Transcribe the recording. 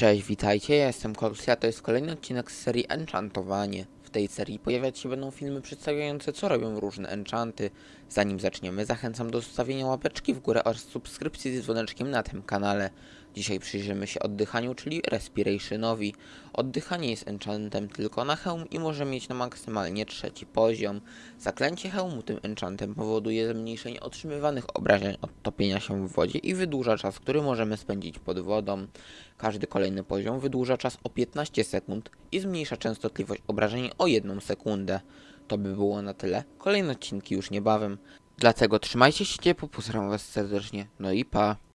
Cześć, witajcie, ja jestem Korsia, to jest kolejny odcinek z serii Enchantowanie. W tej serii pojawiać się będą filmy przedstawiające co robią różne enchanty. Zanim zaczniemy, zachęcam do zostawienia łapeczki w górę oraz subskrypcji z dzwoneczkiem na tym kanale. Dzisiaj przyjrzymy się oddychaniu, czyli respirationowi. Oddychanie jest enchantem tylko na hełm i może mieć na maksymalnie trzeci poziom. Zaklęcie hełmu tym enchantem powoduje zmniejszenie otrzymywanych obrażeń od topienia się w wodzie i wydłuża czas, który możemy spędzić pod wodą. Każdy kolejny poziom wydłuża czas o 15 sekund i zmniejsza częstotliwość obrażeń o 1 sekundę. To by było na tyle. Kolejne odcinki już niebawem. Dlatego trzymajcie się ciepło, pozdrawiam was serdecznie. No i pa.